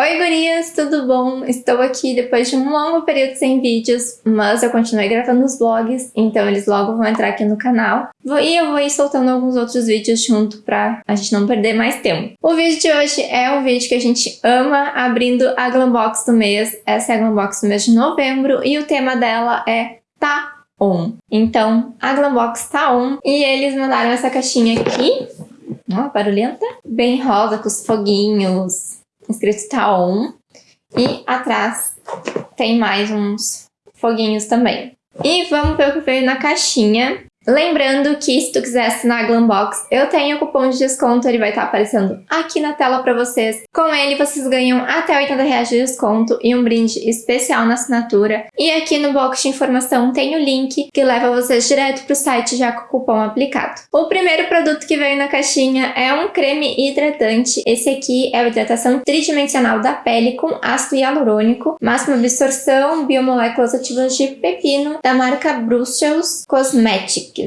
Oi gurias, tudo bom? Estou aqui depois de um longo período sem vídeos, mas eu continuei gravando os vlogs, então eles logo vão entrar aqui no canal. E eu vou ir soltando alguns outros vídeos junto pra a gente não perder mais tempo. O vídeo de hoje é um vídeo que a gente ama, abrindo a Glambox do mês. Essa é a Glambox do mês de novembro e o tema dela é Tá On. Então, a Glambox tá on e eles mandaram essa caixinha aqui, ó, barulhenta, bem rosa com os foguinhos, escrito on. E atrás tem mais uns foguinhos também. E vamos ver o que veio na caixinha. Lembrando que se tu quiser assinar a Glambox, eu tenho o cupom de desconto, ele vai estar aparecendo aqui na tela para vocês. Com ele, vocês ganham até 80 reais de desconto e um brinde especial na assinatura. E aqui no box de informação tem o link que leva vocês direto para o site já com o cupom aplicado. O primeiro produto que veio na caixinha é um creme hidratante. Esse aqui é a hidratação tridimensional da pele com ácido hialurônico, máxima absorção, biomoléculas ativas de pepino, da marca Brussels Cosmetics.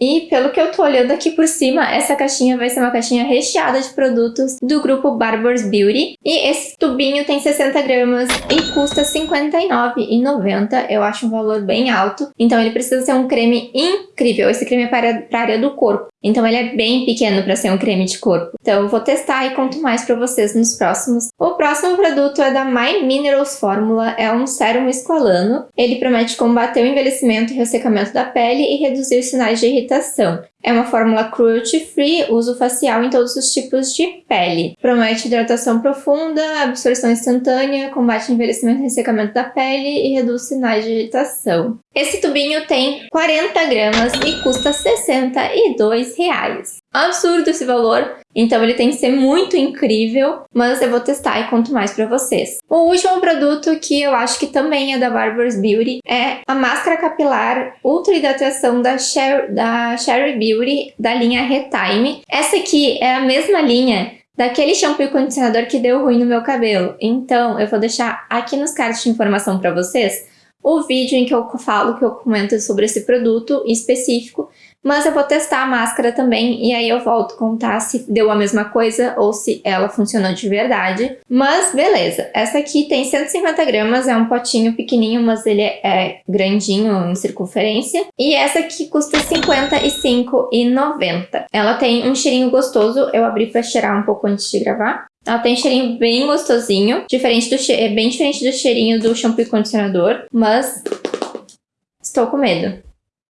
E pelo que eu tô olhando aqui por cima, essa caixinha vai ser uma caixinha recheada de produtos do grupo Barbour's Beauty. E esse tubinho tem 60 gramas e custa R$ 59,90. Eu acho um valor bem alto. Então ele precisa ser um creme incrível. Esse creme é para a área do corpo. Então ele é bem pequeno para ser um creme de corpo. Então eu vou testar e conto mais para vocês nos próximos. O próximo produto é da My Minerals Fórmula, é um sérum esqualano. Ele promete combater o envelhecimento e ressecamento da pele e reduzir os sinais de irritação. É uma fórmula cruelty-free, uso facial em todos os tipos de pele. Promete hidratação profunda, absorção instantânea, combate envelhecimento e ressecamento da pele e reduz sinais de irritação. Esse tubinho tem 40 gramas e custa 62 reais. Absurdo esse valor, então ele tem que ser muito incrível, mas eu vou testar e conto mais pra vocês. O último produto que eu acho que também é da Barbour's Beauty é a máscara capilar Ultra Hidratação da, Sher da Sherry Beauty da linha Retime. Essa aqui é a mesma linha daquele shampoo e condicionador que deu ruim no meu cabelo. Então eu vou deixar aqui nos cards de informação pra vocês o vídeo em que eu falo, que eu comento sobre esse produto específico, mas eu vou testar a máscara também e aí eu volto contar se deu a mesma coisa ou se ela funcionou de verdade. Mas beleza, essa aqui tem 150 gramas, é um potinho pequenininho, mas ele é grandinho em circunferência. E essa aqui custa R$ 55,90. Ela tem um cheirinho gostoso, eu abri para cheirar um pouco antes de gravar. Ela tem cheirinho bem gostosinho, diferente do che é bem diferente do cheirinho do shampoo e condicionador, mas estou com medo.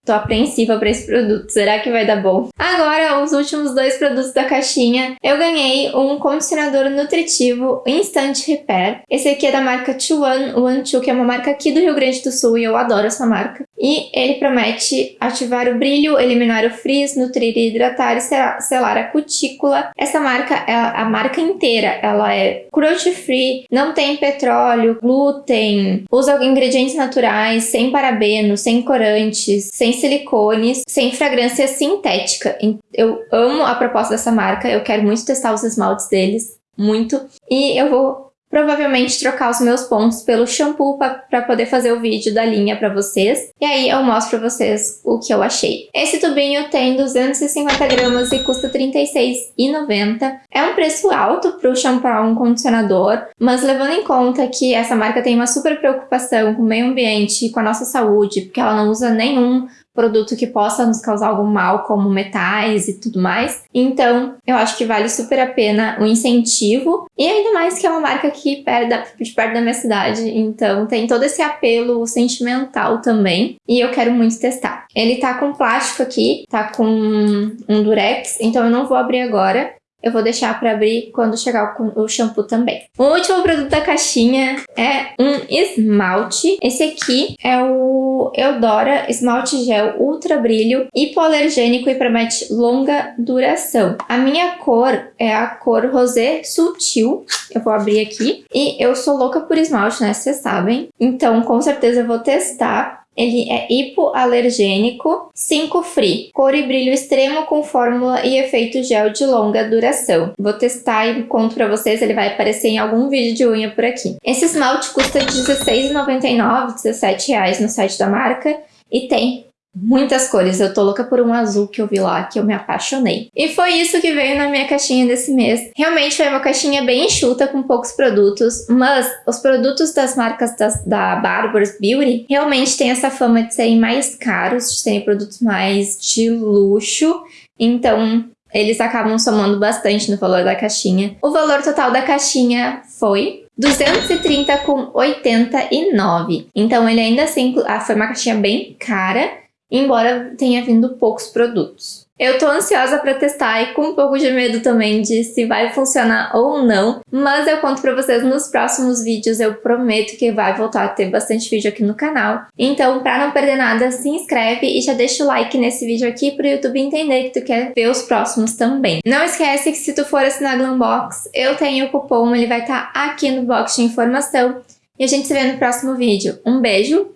Tô apreensiva para esse produto, será que vai dar bom? Agora, os últimos dois produtos da caixinha. Eu ganhei um condicionador nutritivo Instant Repair. Esse aqui é da marca 2112, que é uma marca aqui do Rio Grande do Sul e eu adoro essa marca. E ele promete ativar o brilho, eliminar o frizz, nutrir e hidratar e selar a cutícula. Essa marca, é a marca inteira, ela é cruelty free, não tem petróleo, glúten, usa ingredientes naturais, sem parabenos, sem corantes, sem silicones, sem fragrância sintética. Eu amo a proposta dessa marca, eu quero muito testar os esmaltes deles, muito. E eu vou provavelmente trocar os meus pontos pelo shampoo para poder fazer o vídeo da linha para vocês. E aí eu mostro para vocês o que eu achei. Esse tubinho tem 250 gramas e custa R$ 36,90. É um preço alto para o shampoo um condicionador, mas levando em conta que essa marca tem uma super preocupação com o meio ambiente e com a nossa saúde, porque ela não usa nenhum produto que possa nos causar algum mal, como metais e tudo mais. Então, eu acho que vale super a pena o incentivo. E ainda mais que é uma marca aqui perto da, de perto da minha cidade, então tem todo esse apelo sentimental também. E eu quero muito testar. Ele tá com plástico aqui, tá com um durex, então eu não vou abrir agora. Eu vou deixar para abrir quando chegar o, shampoo também. O último produto da caixinha é um esmalte. Esse aqui é o Eudora Esmalte Gel Ultra Brilho, hipoalergênico e promete longa duração. A minha cor é a cor rosé sutil. Eu vou abrir aqui. E eu sou louca por esmalte, né? Vocês sabem. Então, com certeza eu vou testar ele é hipoalergênico, 5 free, cor e brilho extremo com fórmula e efeito gel de longa duração. Vou testar e conto pra vocês, ele vai aparecer em algum vídeo de unha por aqui. Esse esmalte custa R$16,99, R$17,00 no site da marca e tem muitas cores. Eu tô louca por um azul que eu vi lá, que eu me apaixonei. E foi isso que veio na minha caixinha desse mês. Realmente foi uma caixinha bem enxuta, com poucos produtos, mas os produtos das marcas das, da Barbara's Beauty realmente têm essa fama de serem mais caros, de serem produtos mais de luxo. Então, eles acabam somando bastante no valor da caixinha. O valor total da caixinha foi 230,89. Então ele ainda assim ah, foi uma caixinha bem cara, embora tenha vindo poucos produtos. Eu tô ansiosa para testar e com um pouco de medo também de se vai funcionar ou não, mas eu conto para vocês nos próximos vídeos, eu prometo que vai voltar a ter bastante vídeo aqui no canal. Então, para não perder nada, se inscreve e já deixa o like nesse vídeo aqui pro YouTube entender que tu quer ver os próximos também. Não esquece que se tu for assinar Glambox, eu tenho o cupom, ele vai estar tá aqui no box de informação. E a gente se vê no próximo vídeo. Um beijo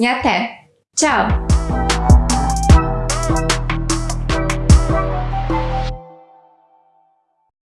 e até! Tchau!